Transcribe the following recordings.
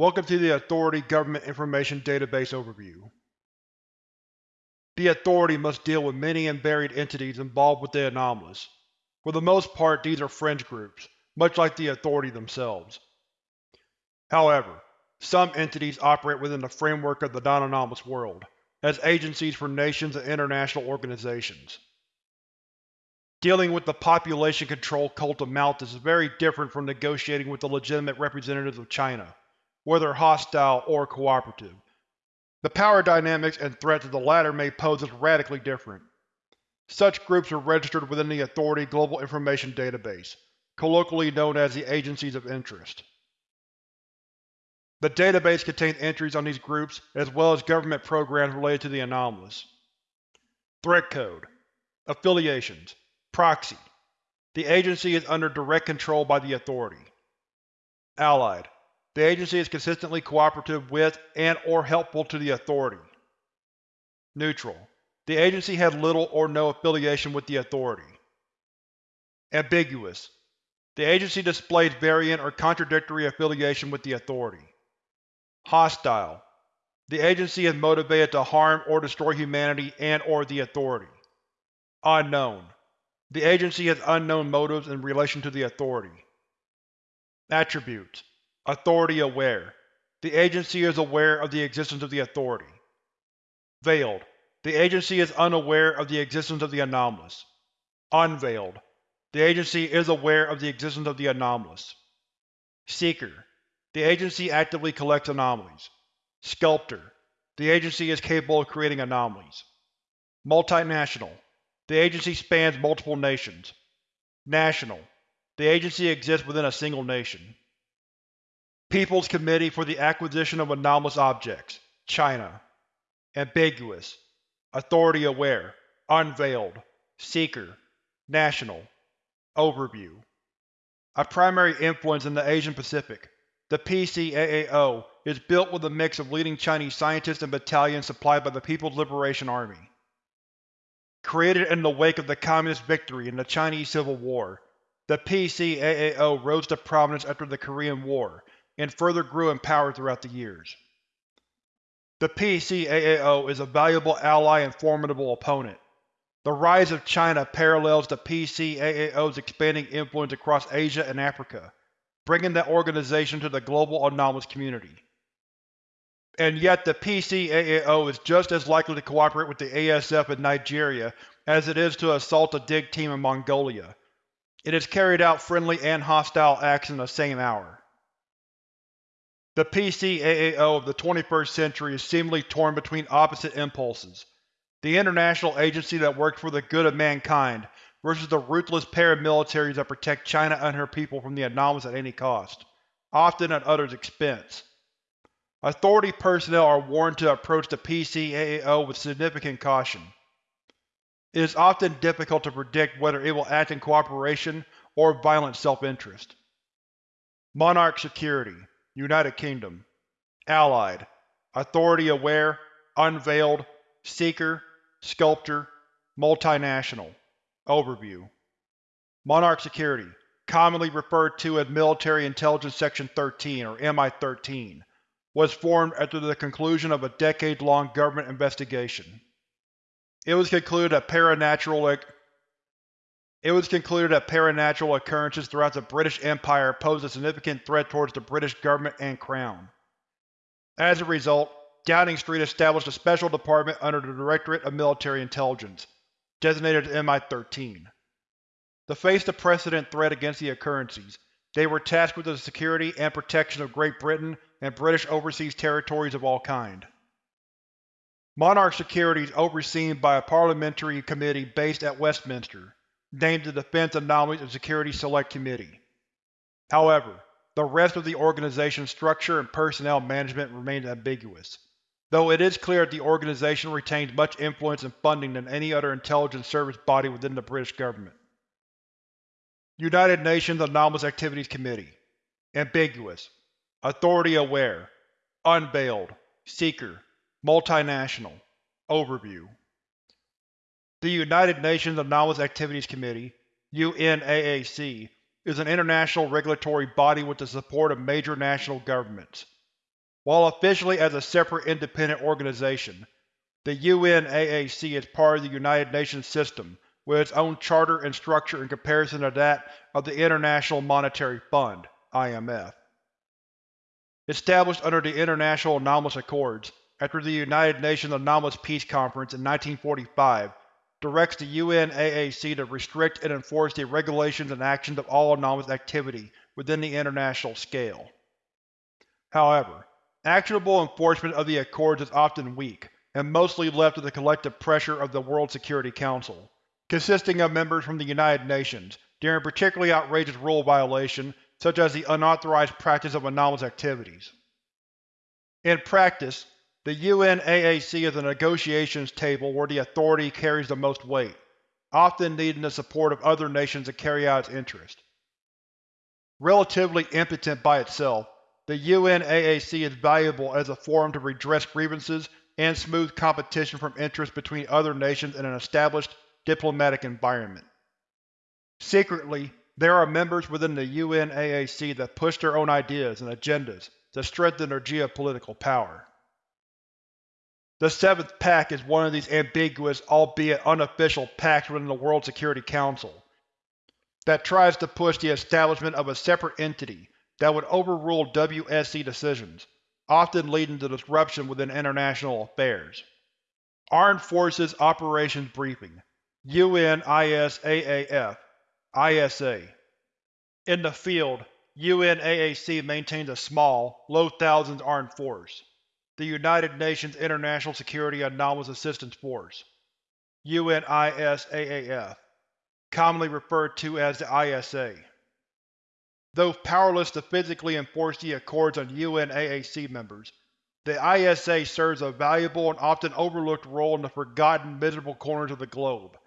Welcome to the Authority Government Information Database Overview. The Authority must deal with many and varied entities involved with the anomalous. For the most part these are fringe groups, much like the Authority themselves. However, some entities operate within the framework of the non-anomalous world, as agencies for nations and international organizations. Dealing with the population control cult of Malthus is very different from negotiating with the legitimate representatives of China, whether hostile or cooperative. The power dynamics and threats of the latter may pose as radically different. Such groups are registered within the Authority Global Information Database, colloquially known as the Agencies of Interest. The database contains entries on these groups, as well as government programs related to the anomalous. Threat Code Affiliations Proxy The Agency is under direct control by the Authority. Allied The Agency is consistently cooperative with and or helpful to the Authority. Neutral The Agency has little or no affiliation with the Authority. Ambiguous The Agency displays variant or contradictory affiliation with the Authority. Hostile The Agency is motivated to harm or destroy humanity and or the Authority. Unknown the Agency has unknown motives in relation to the Authority. Attributes Authority aware. The Agency is aware of the existence of the Authority. Veiled. The Agency is unaware of the existence of the anomalous. Unveiled. The Agency is aware of the existence of the anomalous. Seeker. The Agency actively collects anomalies. Sculptor. The Agency is capable of creating anomalies. Multinational. The Agency spans multiple nations. National. The Agency exists within a single nation. People's Committee for the Acquisition of Anomalous Objects China. Ambiguous. Authority aware. Unveiled. Seeker. National. Overview A primary influence in the Asian Pacific, the PCAAO is built with a mix of leading Chinese scientists and battalions supplied by the People's Liberation Army. Created in the wake of the Communist victory in the Chinese Civil War, the PCAAO rose to prominence after the Korean War, and further grew in power throughout the years. The PCAAO is a valuable ally and formidable opponent. The rise of China parallels the PCAAO's expanding influence across Asia and Africa, bringing the organization to the global anomalous community. And yet the PCAAO is just as likely to cooperate with the ASF in Nigeria as it is to assault a dig team in Mongolia. It has carried out friendly and hostile acts in the same hour. The PCAAO of the 21st century is seemingly torn between opposite impulses. The international agency that works for the good of mankind versus the ruthless paramilitaries that protect China and her people from the anomalous at any cost, often at others' expense. Authority personnel are warned to approach the PCAAO with significant caution. It is often difficult to predict whether it will act in cooperation or violent self-interest. Monarch Security, United Kingdom Allied Authority Aware Unveiled Seeker Sculptor Multinational Overview Monarch Security, commonly referred to as Military Intelligence Section 13 or MI-13, was formed after the conclusion of a decade-long government investigation. It was concluded that paranatural it was concluded that paranatural occurrences throughout the British Empire posed a significant threat towards the British government and Crown. As a result, Downing Street established a special department under the Directorate of Military Intelligence, designated as MI-13. To face the precedent threat against the occurrences, they were tasked with the security and protection of Great Britain and British overseas territories of all kind. Monarch security is overseen by a parliamentary committee based at Westminster, named the Defense Anomalies and Security Select Committee. However, the rest of the organization's structure and personnel management remains ambiguous, though it is clear that the organization retains much influence and funding than any other intelligence service body within the British government. United Nations Anomalous Activities Committee Ambiguous Authority Aware Unveiled Seeker Multinational Overview The United Nations Anomalous Activities Committee UNAAC, is an international regulatory body with the support of major national governments. While officially as a separate independent organization, the UNAAC is part of the United Nations system with its own charter and structure in comparison to that of the International Monetary Fund IMF. Established under the International Anomalous Accords after the United Nations Anomalous Peace Conference in 1945, directs the UNAAC to restrict and enforce the regulations and actions of all anomalous activity within the international scale. However, actionable enforcement of the Accords is often weak, and mostly left to the collective pressure of the World Security Council, consisting of members from the United Nations, during particularly outrageous rule violation such as the unauthorized practice of anomalous activities. In practice, the UNAAC is a negotiations table where the authority carries the most weight, often needing the support of other nations to carry out its interest. Relatively impotent by itself, the UNAAC is valuable as a forum to redress grievances and smooth competition from interests between other nations in an established diplomatic environment. Secretly, there are members within the UNAAC that push their own ideas and agendas to strengthen their geopolitical power. The Seventh Pact is one of these ambiguous, albeit unofficial, pacts within the World Security Council that tries to push the establishment of a separate entity that would overrule WSC decisions, often leading to disruption within international affairs. Armed Forces Operations Briefing UNISAAF ISA In the field, UNAAC maintains a small, low-thousands armed force the United Nations International Security Anomalous Assistance Force UNISAAF, commonly referred to as the ISA. Though powerless to physically enforce the Accords on UNAAC members, the ISA serves a valuable and often overlooked role in the forgotten, miserable corners of the globe.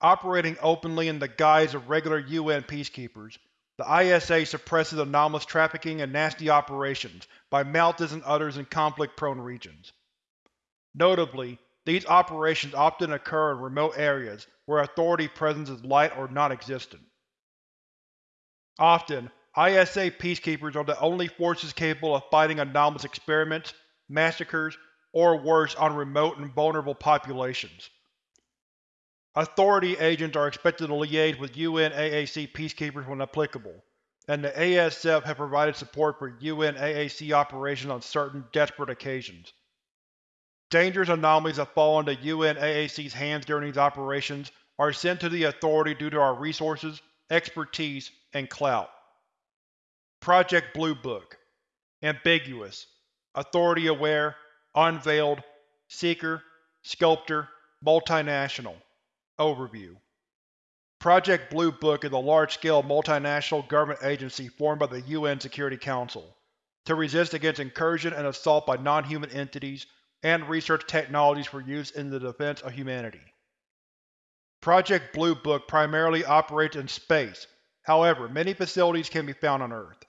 Operating openly in the guise of regular UN peacekeepers, the ISA suppresses anomalous trafficking and nasty operations by Malthus and others in conflict-prone regions. Notably, these operations often occur in remote areas where authority presence is light or non-existent. Often, ISA peacekeepers are the only forces capable of fighting anomalous experiments, massacres, or worse on remote and vulnerable populations. Authority agents are expected to liaise with UNAAC peacekeepers when applicable, and the ASF have provided support for UNAAC operations on certain desperate occasions. Dangerous anomalies that fall into UNAAC's hands during these operations are sent to the Authority due to our resources, expertise, and clout. Project Blue Book Ambiguous Authority Aware Unveiled Seeker Sculptor Multinational Overview Project Blue Book is a large-scale multinational government agency formed by the UN Security Council to resist against incursion and assault by non-human entities and research technologies for use in the defense of humanity. Project Blue Book primarily operates in space, however many facilities can be found on Earth.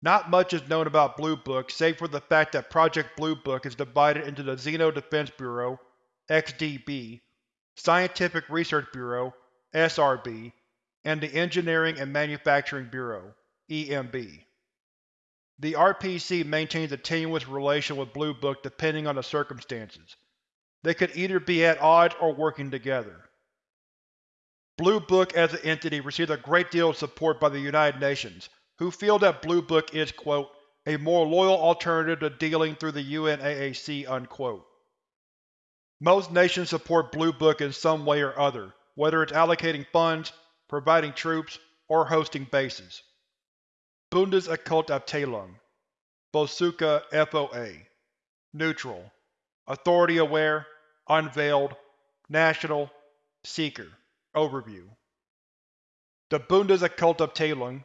Not much is known about Blue Book save for the fact that Project Blue Book is divided into the Xeno Defense Bureau XDB Scientific Research Bureau SRB, and the Engineering and Manufacturing Bureau EMB. The RPC maintains a tenuous relation with Blue Book depending on the circumstances. They could either be at odds or working together. Blue Book as an entity receives a great deal of support by the United Nations, who feel that Blue Book is, quote, a more loyal alternative to dealing through the UNAAC, unquote. Most nations support Blue Book in some way or other, whether it's allocating funds, providing troops, or hosting bases. Bundesokultabteilung Bosuka FOA Neutral. Authority Aware. Unveiled. National. Seeker. Overview. The Bundesokultabteilung,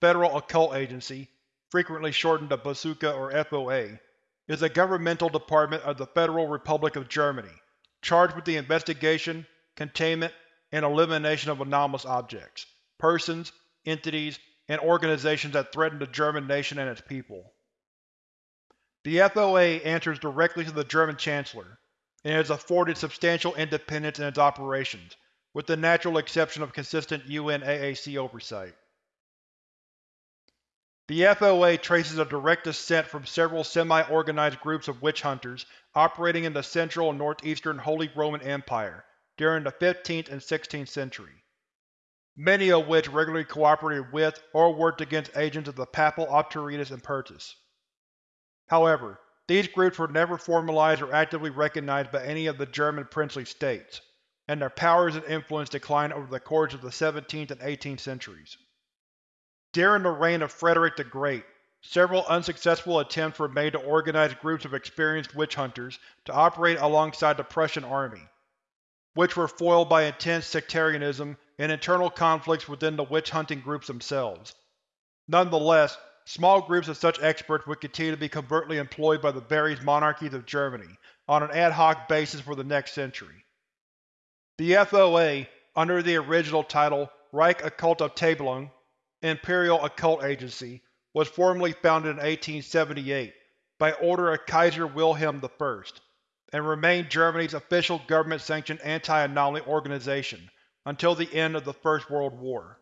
Federal Occult Agency, frequently shortened to Bosuka or FOA, is a governmental department of the Federal Republic of Germany, charged with the investigation, containment, and elimination of anomalous objects, persons, entities, and organizations that threaten the German nation and its people. The FOA answers directly to the German Chancellor, and is afforded substantial independence in its operations, with the natural exception of consistent UNAAC oversight. The FOA traces a direct descent from several semi-organized groups of witch hunters operating in the Central and Northeastern Holy Roman Empire during the 15th and 16th century, many of which regularly cooperated with or worked against agents of the Papal Autoritas Impertus. However, these groups were never formalized or actively recognized by any of the German princely states, and their powers and influence declined over the course of the 17th and 18th centuries. During the reign of Frederick the Great, several unsuccessful attempts were made to organize groups of experienced witch hunters to operate alongside the Prussian army, which were foiled by intense sectarianism and internal conflicts within the witch-hunting groups themselves. Nonetheless, small groups of such experts would continue to be covertly employed by the various monarchies of Germany on an ad hoc basis for the next century. The FOA, under the original title Reich Occult Okkultabteilung Imperial Occult Agency, was formally founded in 1878 by order of Kaiser Wilhelm I, and remained Germany's official government-sanctioned anti-anomaly organization until the end of the First World War.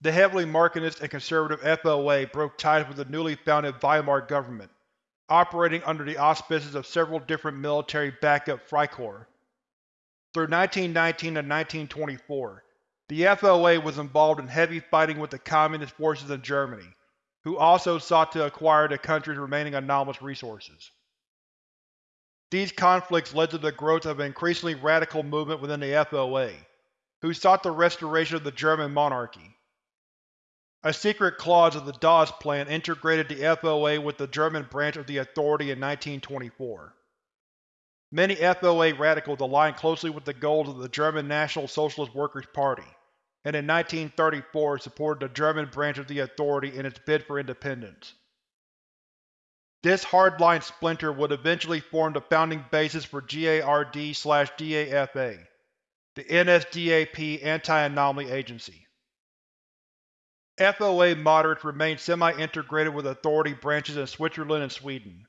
The heavily Marxist and conservative FOA broke ties with the newly founded Weimar government, operating under the auspices of several different military backup Freikorps. Through 1919 to 1924, the FOA was involved in heavy fighting with the Communist forces in Germany, who also sought to acquire the country's remaining anomalous resources. These conflicts led to the growth of an increasingly radical movement within the FOA, who sought the restoration of the German monarchy. A secret clause of the Dawes Plan integrated the FOA with the German branch of the Authority in 1924. Many FOA radicals aligned closely with the goals of the German National Socialist Workers' Party, and in 1934 supported the German branch of the Authority in its bid for independence. This hardline splinter would eventually form the founding basis for GARD-DAFA, the NSDAP Anti-Anomaly Agency. FOA moderates remain semi-integrated with Authority branches in Switzerland and Sweden.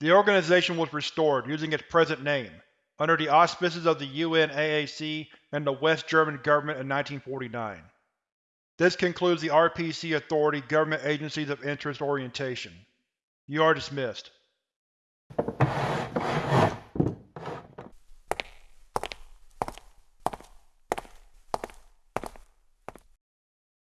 The organization was restored, using its present name, under the auspices of the UNAAC and the West German government in 1949. This concludes the RPC Authority Government Agencies of Interest orientation. You are dismissed.